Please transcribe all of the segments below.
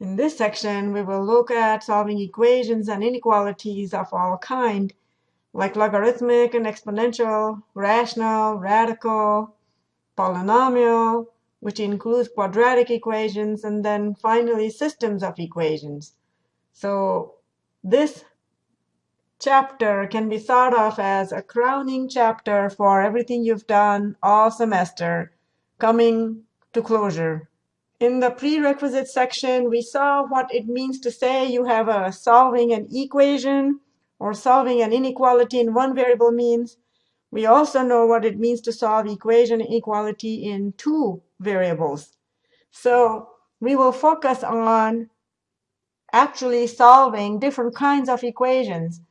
In this section, we will look at solving equations and inequalities of all kind, like logarithmic and exponential, rational, radical, polynomial, which includes quadratic equations, and then finally systems of equations. So this chapter can be thought of as a crowning chapter for everything you've done all semester coming to closure. In the prerequisite section, we saw what it means to say you have a solving an equation or solving an inequality in one variable means. We also know what it means to solve equation inequality in two variables. So we will focus on actually solving different kinds of equations.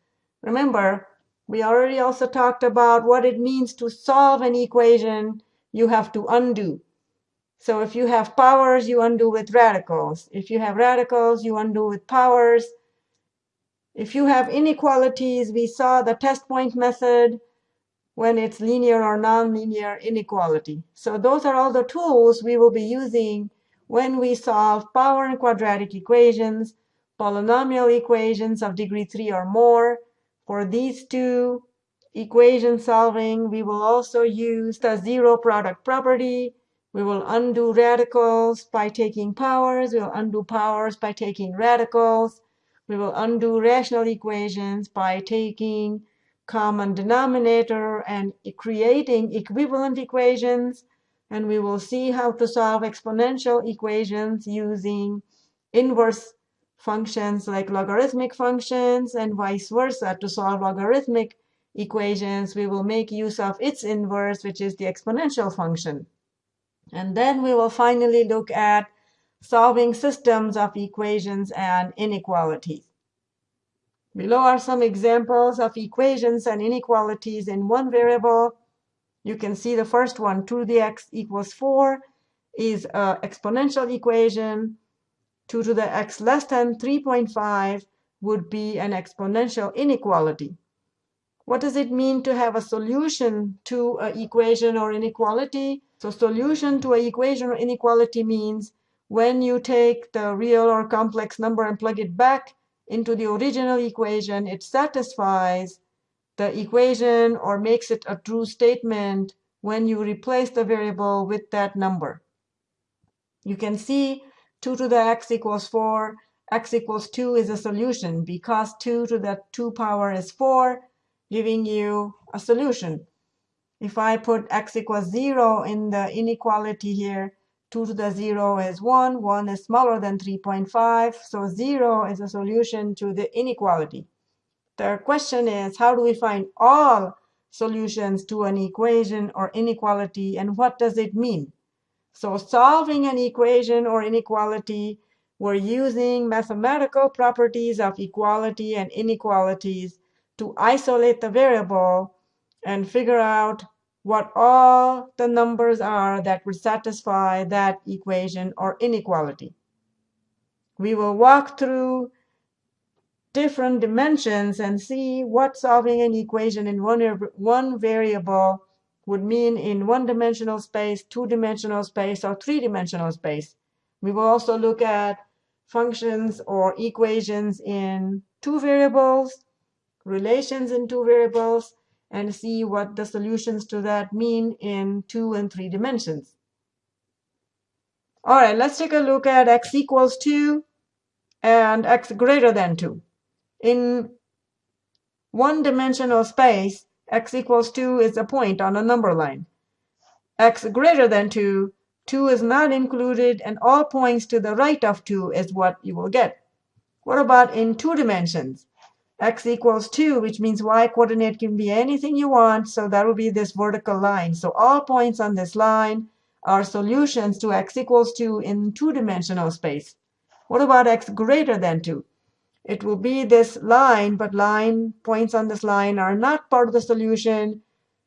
Remember, we already also talked about what it means to solve an equation you have to undo. So if you have powers, you undo with radicals. If you have radicals, you undo with powers. If you have inequalities, we saw the test point method when it's linear or nonlinear inequality. So those are all the tools we will be using when we solve power and quadratic equations, polynomial equations of degree 3 or more. For these two equation solving, we will also use the zero product property we will undo radicals by taking powers. We will undo powers by taking radicals. We will undo rational equations by taking common denominator and creating equivalent equations. And we will see how to solve exponential equations using inverse functions like logarithmic functions and vice versa. To solve logarithmic equations, we will make use of its inverse, which is the exponential function. And then we will finally look at solving systems of equations and inequalities. Below are some examples of equations and inequalities in one variable. You can see the first one, 2 to the x equals 4, is an exponential equation. 2 to the x less than 3.5 would be an exponential inequality. What does it mean to have a solution to an equation or inequality? So solution to an equation or inequality means when you take the real or complex number and plug it back into the original equation, it satisfies the equation or makes it a true statement when you replace the variable with that number. You can see 2 to the x equals 4, x equals 2 is a solution because 2 to the 2 power is 4, giving you a solution. If I put x equals 0 in the inequality here, 2 to the 0 is 1. 1 is smaller than 3.5. So 0 is a solution to the inequality. The question is, how do we find all solutions to an equation or inequality, and what does it mean? So solving an equation or inequality, we're using mathematical properties of equality and inequalities to isolate the variable and figure out what all the numbers are that would satisfy that equation or inequality. We will walk through different dimensions and see what solving an equation in one, er, one variable would mean in one-dimensional space, two-dimensional space, or three-dimensional space. We will also look at functions or equations in two variables, relations in two variables, and see what the solutions to that mean in two and three dimensions. All right, let's take a look at x equals 2 and x greater than 2. In one-dimensional space, x equals 2 is a point on a number line. x greater than 2, 2 is not included, and all points to the right of 2 is what you will get. What about in two dimensions? X equals 2, which means y coordinate can be anything you want. So that will be this vertical line. So all points on this line are solutions to x equals 2 in two-dimensional space. What about x greater than 2? It will be this line, but line points on this line are not part of the solution.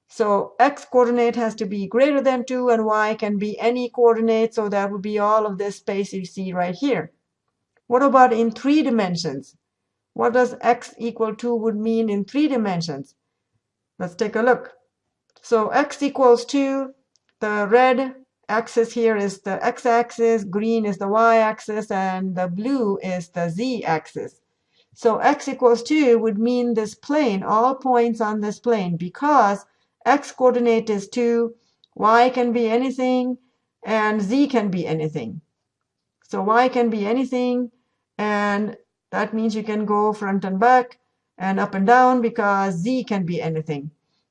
So x coordinate has to be greater than 2, and y can be any coordinate. So that would be all of this space you see right here. What about in three dimensions? What does x equal 2 would mean in three dimensions? Let's take a look. So x equals 2, the red axis here is the x-axis, green is the y-axis, and the blue is the z-axis. So x equals 2 would mean this plane, all points on this plane, because x coordinate is 2, y can be anything, and z can be anything. So y can be anything, and that means you can go front and back and up and down because z can be anything.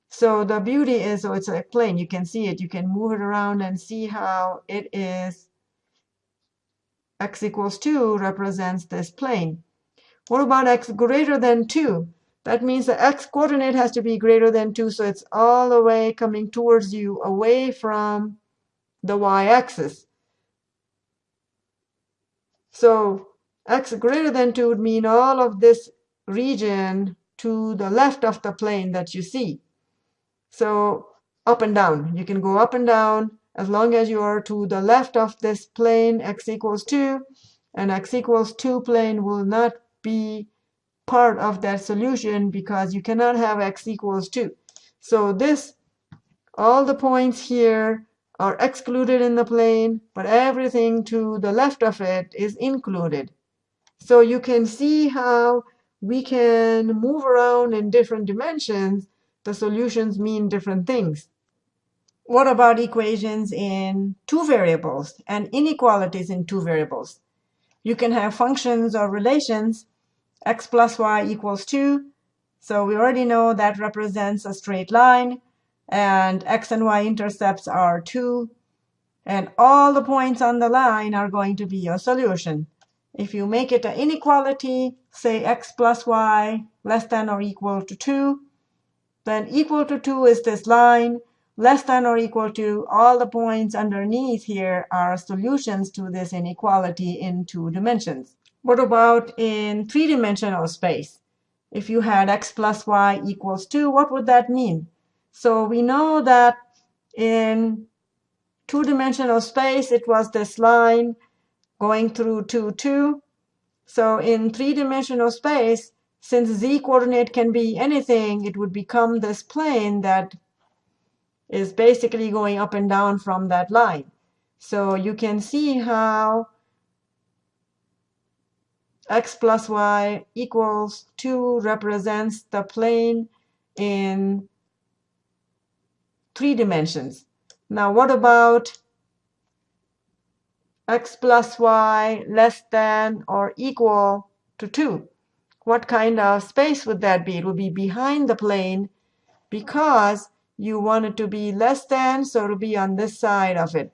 So the beauty is, so it's a plane. You can see it. You can move it around and see how it is x equals 2 represents this plane. What about x greater than 2? That means the x coordinate has to be greater than 2, so it's all the way coming towards you away from the y-axis. So x greater than 2 would mean all of this region to the left of the plane that you see. So up and down. You can go up and down as long as you are to the left of this plane x equals 2. And x equals 2 plane will not be part of that solution because you cannot have x equals 2. So this, all the points here are excluded in the plane, but everything to the left of it is included. So you can see how we can move around in different dimensions the solutions mean different things. What about equations in two variables and inequalities in two variables? You can have functions or relations, x plus y equals 2. So we already know that represents a straight line, and x and y intercepts are 2. And all the points on the line are going to be your solution. If you make it an inequality, say x plus y less than or equal to 2, then equal to 2 is this line. Less than or equal to all the points underneath here are solutions to this inequality in two dimensions. What about in three-dimensional space? If you had x plus y equals 2, what would that mean? So we know that in two-dimensional space, it was this line going through 2, 2. So in three-dimensional space, since z coordinate can be anything, it would become this plane that is basically going up and down from that line. So you can see how x plus y equals 2 represents the plane in three dimensions. Now what about x plus y less than or equal to 2? what kind of space would that be? It would be behind the plane because you want it to be less than, so it'll be on this side of it.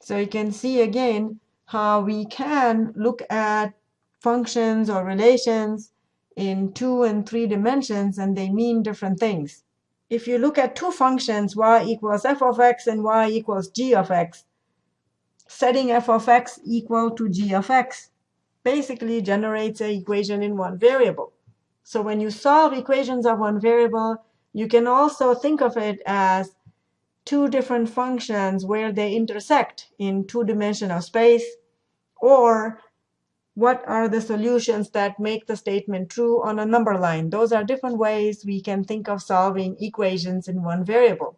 So you can see again how we can look at functions or relations in two and three dimensions, and they mean different things. If you look at two functions, y equals f of x and y equals g of x, setting f of x equal to g of x, basically generates an equation in one variable. So when you solve equations of one variable, you can also think of it as two different functions where they intersect in two-dimensional space, or what are the solutions that make the statement true on a number line. Those are different ways we can think of solving equations in one variable.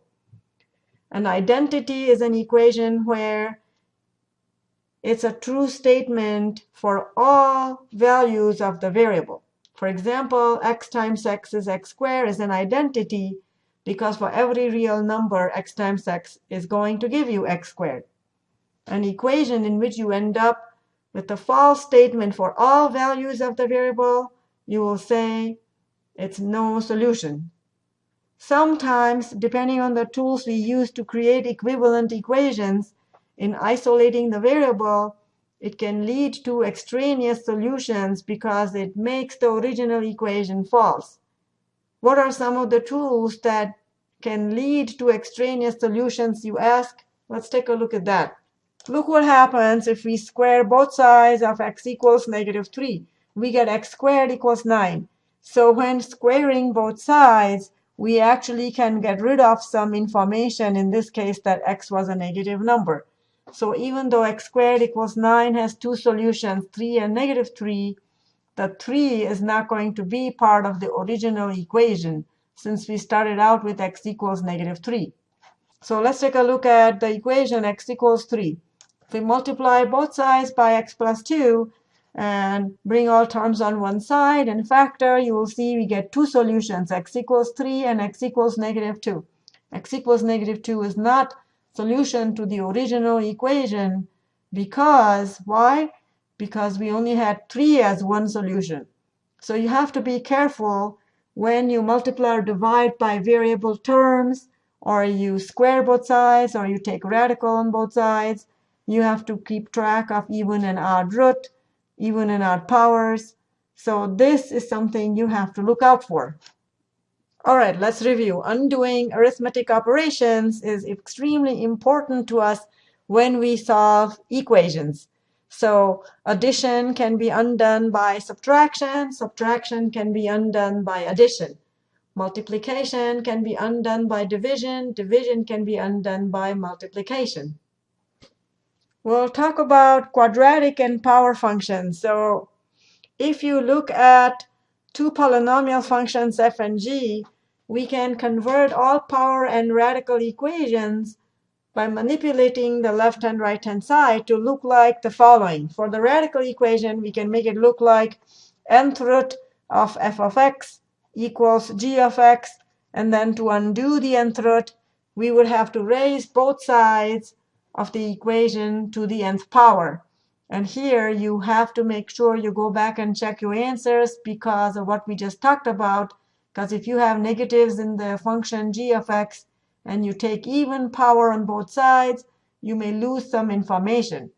An identity is an equation where it's a true statement for all values of the variable. For example, x times x is x squared is an identity because for every real number, x times x is going to give you x squared. An equation in which you end up with a false statement for all values of the variable, you will say it's no solution. Sometimes, depending on the tools we use to create equivalent equations, in isolating the variable, it can lead to extraneous solutions because it makes the original equation false. What are some of the tools that can lead to extraneous solutions, you ask? Let's take a look at that. Look what happens if we square both sides of x equals negative 3. We get x squared equals 9. So when squaring both sides, we actually can get rid of some information, in this case that x was a negative number. So even though x squared equals 9 has two solutions, 3 and negative 3, the 3 is not going to be part of the original equation since we started out with x equals negative 3. So let's take a look at the equation x equals 3. If we multiply both sides by x plus 2 and bring all terms on one side and factor, you will see we get two solutions, x equals 3 and x equals negative 2. x equals negative 2 is not solution to the original equation because, why? Because we only had 3 as one solution. So you have to be careful when you multiply or divide by variable terms, or you square both sides, or you take radical on both sides. You have to keep track of even and odd root, even and odd powers. So this is something you have to look out for. All right, let's review. Undoing arithmetic operations is extremely important to us when we solve equations. So addition can be undone by subtraction. Subtraction can be undone by addition. Multiplication can be undone by division. Division can be undone by multiplication. We'll talk about quadratic and power functions. So if you look at two polynomial functions f and g, we can convert all power and radical equations by manipulating the left and right hand side to look like the following. For the radical equation, we can make it look like nth root of f of x equals g of x. And then to undo the nth root, we would have to raise both sides of the equation to the nth power. And here you have to make sure you go back and check your answers because of what we just talked about. Because if you have negatives in the function g of x, and you take even power on both sides, you may lose some information.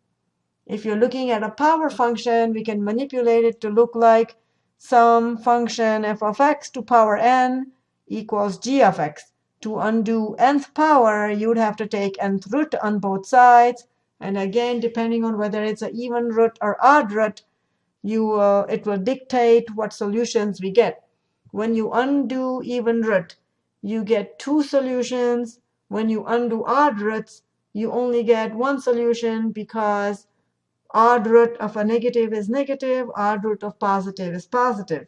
If you're looking at a power function, we can manipulate it to look like some function f of x to power n equals g of x. To undo nth power, you would have to take nth root on both sides. And again, depending on whether it's an even root or odd root, you uh, it will dictate what solutions we get. When you undo even root, you get two solutions. When you undo odd roots, you only get one solution because odd root of a negative is negative, odd root of positive is positive.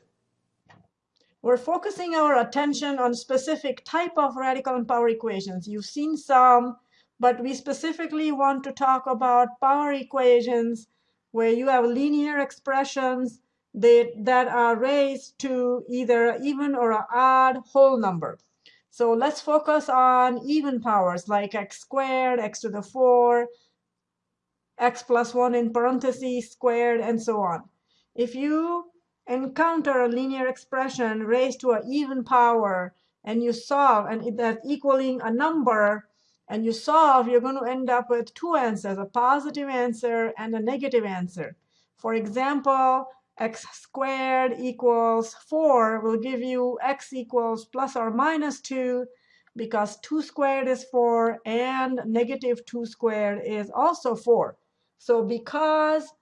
We're focusing our attention on specific type of radical and power equations. You've seen some, but we specifically want to talk about power equations where you have linear expressions that, that are raised to either even or an odd whole number. So let's focus on even powers like x squared, x to the 4, x plus 1 in parentheses squared, and so on. If you encounter a linear expression raised to an even power and you solve, and that's equaling a number, and you solve, you're going to end up with two answers, a positive answer and a negative answer. For example, x squared equals 4 will give you x equals plus or minus 2 because 2 squared is 4 and negative 2 squared is also 4. So because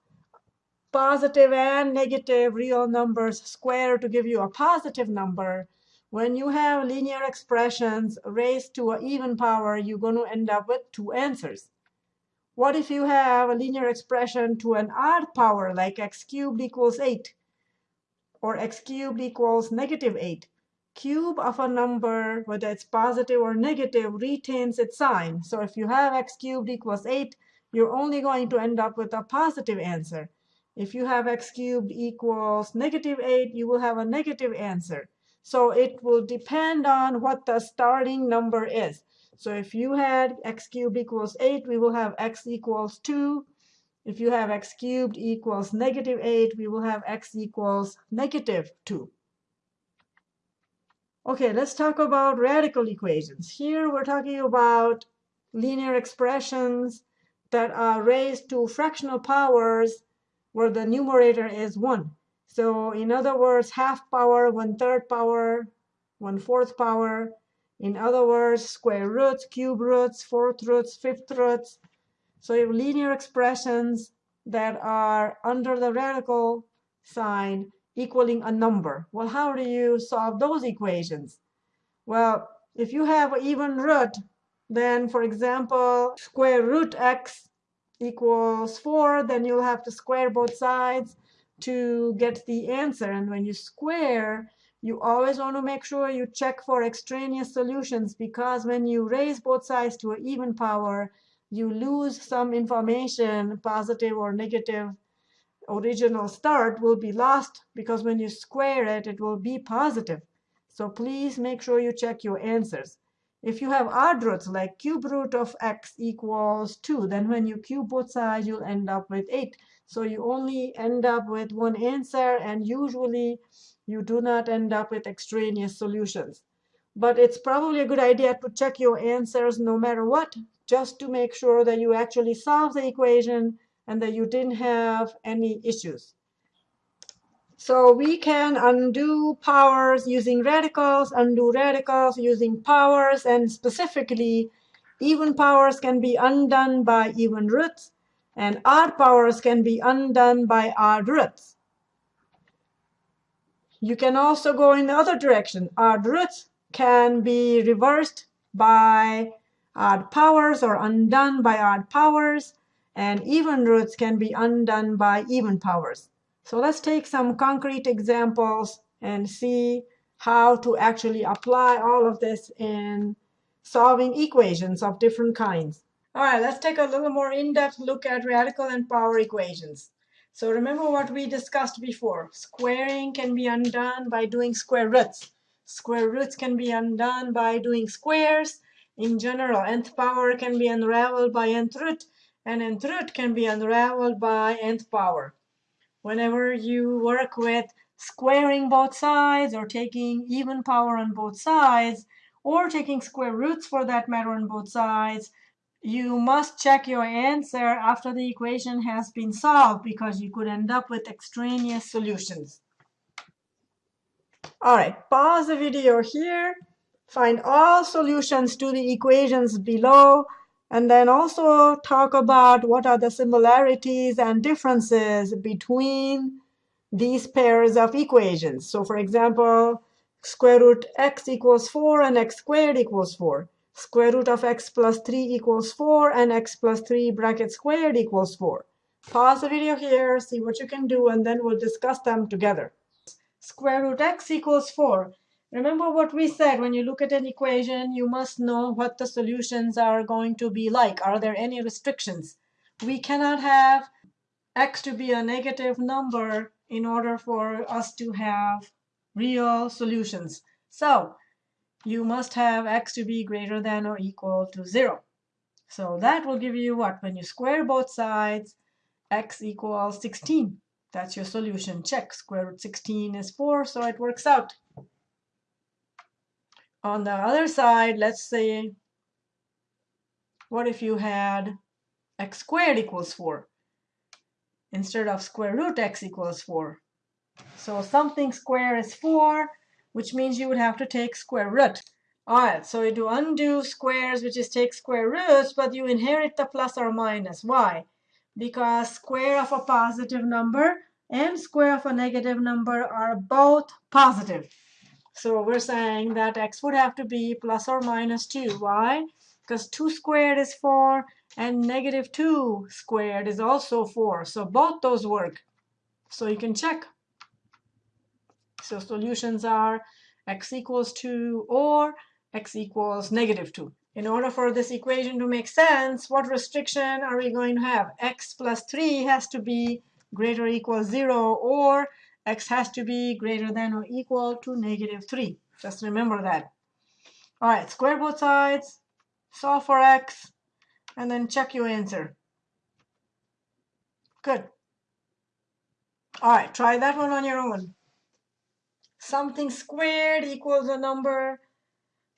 positive and negative real numbers square to give you a positive number, when you have linear expressions raised to an even power, you're going to end up with two answers. What if you have a linear expression to an odd power, like x cubed equals 8, or x cubed equals negative 8? Cube of a number, whether it's positive or negative, retains its sign. So if you have x cubed equals 8, you're only going to end up with a positive answer. If you have x cubed equals negative 8, you will have a negative answer. So it will depend on what the starting number is. So if you had x cubed equals 8, we will have x equals 2. If you have x cubed equals negative 8, we will have x equals negative 2. OK, let's talk about radical equations. Here we're talking about linear expressions that are raised to fractional powers where the numerator is 1. So in other words, half power, one-third power, one-fourth power, in other words, square roots, cube roots, fourth roots, fifth roots. So you have linear expressions that are under the radical sign equaling a number. Well, how do you solve those equations? Well, if you have an even root, then, for example, square root x equals 4, then you'll have to square both sides to get the answer. And when you square, you always want to make sure you check for extraneous solutions because when you raise both sides to an even power, you lose some information, positive or negative original start will be lost because when you square it, it will be positive. So please make sure you check your answers. If you have odd roots, like cube root of x equals 2, then when you cube both sides, you'll end up with 8. So you only end up with one answer, and usually you do not end up with extraneous solutions. But it's probably a good idea to check your answers no matter what, just to make sure that you actually solve the equation and that you didn't have any issues. So we can undo powers using radicals, undo radicals using powers, and specifically, even powers can be undone by even roots, and odd powers can be undone by odd roots. You can also go in the other direction. Odd roots can be reversed by odd powers or undone by odd powers, and even roots can be undone by even powers. So let's take some concrete examples and see how to actually apply all of this in solving equations of different kinds. All right, let's take a little more in-depth look at radical and power equations. So remember what we discussed before. Squaring can be undone by doing square roots. Square roots can be undone by doing squares. In general, nth power can be unraveled by nth root, and nth root can be unraveled by nth power whenever you work with squaring both sides or taking even power on both sides or taking square roots for that matter on both sides, you must check your answer after the equation has been solved because you could end up with extraneous solutions. All right, pause the video here. Find all solutions to the equations below and then also talk about what are the similarities and differences between these pairs of equations. So for example, square root x equals 4 and x squared equals 4. Square root of x plus 3 equals 4 and x plus 3 bracket squared equals 4. Pause the video here, see what you can do, and then we'll discuss them together. Square root x equals 4. Remember what we said, when you look at an equation, you must know what the solutions are going to be like. Are there any restrictions? We cannot have x to be a negative number in order for us to have real solutions. So you must have x to be greater than or equal to 0. So that will give you what? When you square both sides, x equals 16. That's your solution. Check. Square root 16 is 4, so it works out. On the other side, let's say, what if you had x squared equals 4 instead of square root x equals 4? So something square is 4, which means you would have to take square root. All right, so you do undo squares, which is take square roots, but you inherit the plus or minus. Why? Because square of a positive number and square of a negative number are both positive. So we're saying that x would have to be plus or minus 2. Why? Because 2 squared is 4 and negative 2 squared is also 4. So both those work. So you can check. So solutions are x equals 2 or x equals negative 2. In order for this equation to make sense, what restriction are we going to have? x plus 3 has to be greater or equal 0 or x has to be greater than or equal to negative 3. Just remember that. All right, square both sides, solve for x, and then check your answer. Good. All right, try that one on your own. Something squared equals a number.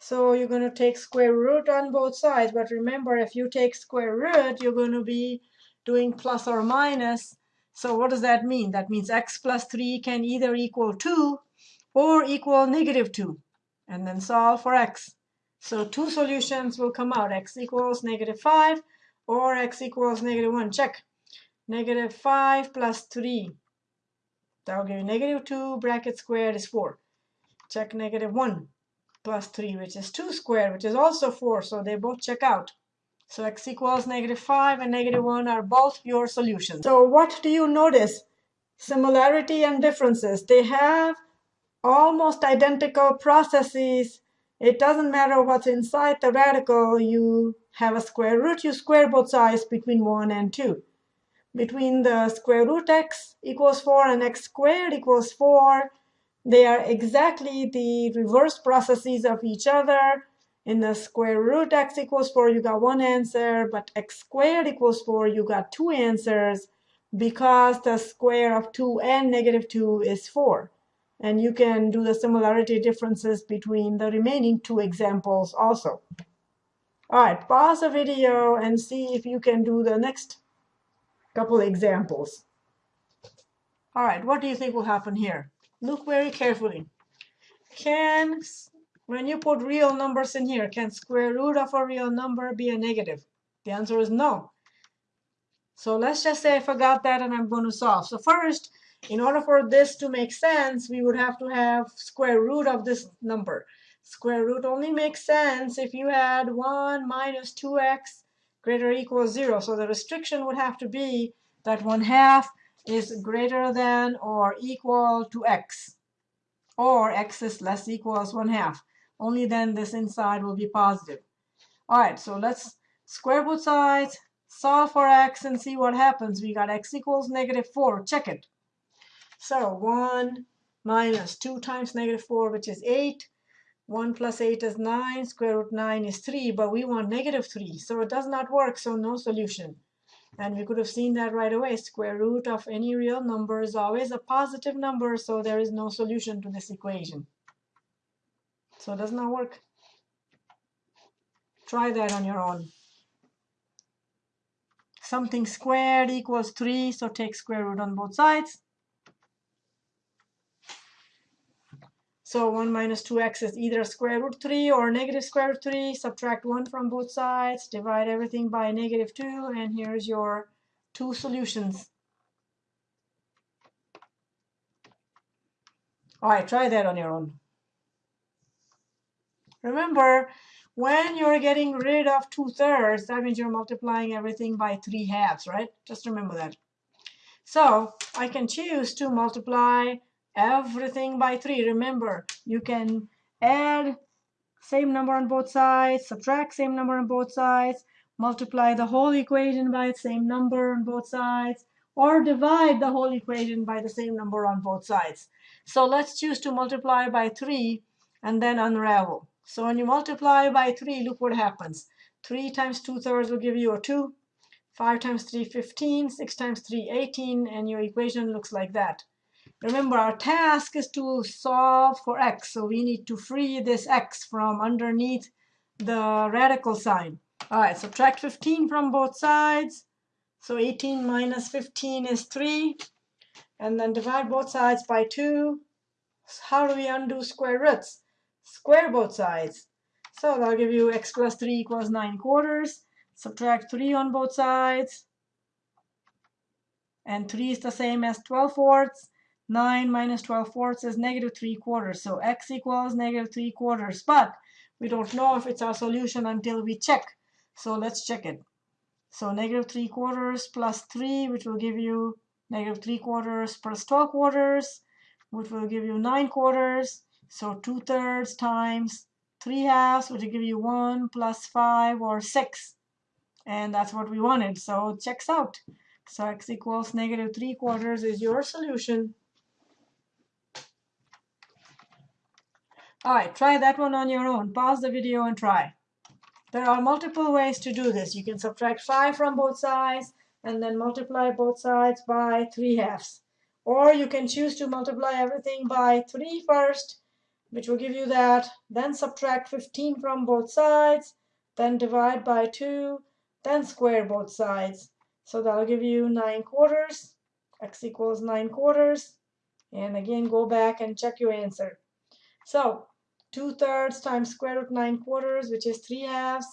So you're going to take square root on both sides. But remember, if you take square root, you're going to be doing plus or minus so what does that mean? That means x plus 3 can either equal 2 or equal negative 2. And then solve for x. So two solutions will come out. x equals negative 5 or x equals negative 1. Check. Negative 5 plus 3. That will give you negative 2 bracket squared is 4. Check negative 1 plus 3, which is 2 squared, which is also 4. So they both check out. So x equals negative 5 and negative 1 are both your solutions. So what do you notice? Similarity and differences. They have almost identical processes. It doesn't matter what's inside the radical. You have a square root. You square both sides between 1 and 2. Between the square root x equals 4 and x squared equals 4, they are exactly the reverse processes of each other. In the square root x equals 4, you got one answer, but x squared equals 4, you got two answers because the square of 2 and negative 2 is 4. And you can do the similarity differences between the remaining two examples also. All right, pause the video and see if you can do the next couple examples. All right, what do you think will happen here? Look very carefully. Can, when you put real numbers in here, can square root of a real number be a negative? The answer is no. So let's just say I forgot that and I'm going to solve. So first, in order for this to make sense, we would have to have square root of this number. Square root only makes sense if you had 1 minus 2x greater or equals 0. So the restriction would have to be that 1 half is greater than or equal to x. Or x is less equal equals 1 half. Only then this inside will be positive. All right, so let's square both sides, solve for x, and see what happens. We got x equals negative 4. Check it. So 1 minus 2 times negative 4, which is 8. 1 plus 8 is 9. Square root 9 is 3. But we want negative 3. So it does not work, so no solution. And we could have seen that right away. Square root of any real number is always a positive number, so there is no solution to this equation. So it does not work. Try that on your own. Something squared equals 3, so take square root on both sides. So 1 minus 2x is either square root 3 or negative square root 3. Subtract 1 from both sides. Divide everything by negative 2. And here's your two solutions. All right, try that on your own. Remember, when you're getting rid of 2 thirds, that means you're multiplying everything by 3 halves, right? Just remember that. So I can choose to multiply everything by 3. Remember, you can add same number on both sides, subtract same number on both sides, multiply the whole equation by the same number on both sides, or divide the whole equation by the same number on both sides. So let's choose to multiply by 3 and then unravel. So when you multiply by 3, look what happens. 3 times 2 thirds will give you a 2. 5 times 3, 15. 6 times 3, 18. And your equation looks like that. Remember, our task is to solve for x. So we need to free this x from underneath the radical sign. All right, subtract 15 from both sides. So 18 minus 15 is 3. And then divide both sides by 2. How do we undo square roots? Square both sides. So that'll give you x plus 3 equals 9 quarters. Subtract 3 on both sides. And 3 is the same as 12 fourths. 9 minus 12 fourths is negative 3 quarters. So x equals negative 3 quarters. But we don't know if it's our solution until we check. So let's check it. So negative 3 quarters plus 3, which will give you negative 3 quarters plus 12 quarters, which will give you 9 quarters. So 2 thirds times 3 halves, which will give you 1 plus 5 or 6. And that's what we wanted. So it checks out. So x equals negative 3 quarters is your solution. All right, try that one on your own. Pause the video and try. There are multiple ways to do this. You can subtract 5 from both sides and then multiply both sides by 3 halves. Or you can choose to multiply everything by 3 first, which will give you that. Then subtract 15 from both sides, then divide by 2, then square both sides. So that'll give you 9 quarters. x equals 9 quarters. And again, go back and check your answer. So 2 thirds times square root 9 quarters, which is 3 halves,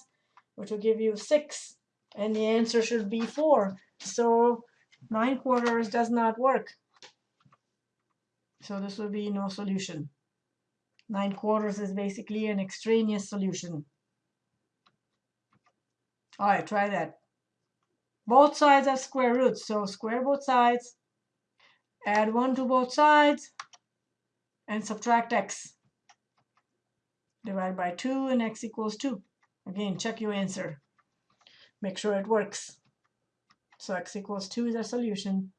which will give you 6. And the answer should be 4. So 9 quarters does not work. So this will be no solution. 9 quarters is basically an extraneous solution. All right, try that. Both sides have square roots, so square both sides. Add 1 to both sides and subtract x. Divide by 2 and x equals 2. Again, check your answer. Make sure it works. So x equals 2 is our solution.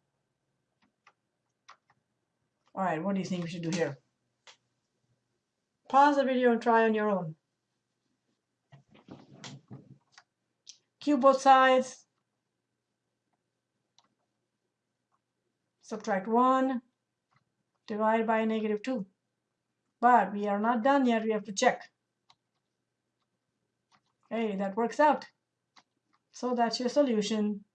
All right, what do you think we should do here? Pause the video and try on your own. Cube both sides. Subtract 1. Divide by negative 2. But we are not done yet. We have to check. Hey, that works out. So that's your solution.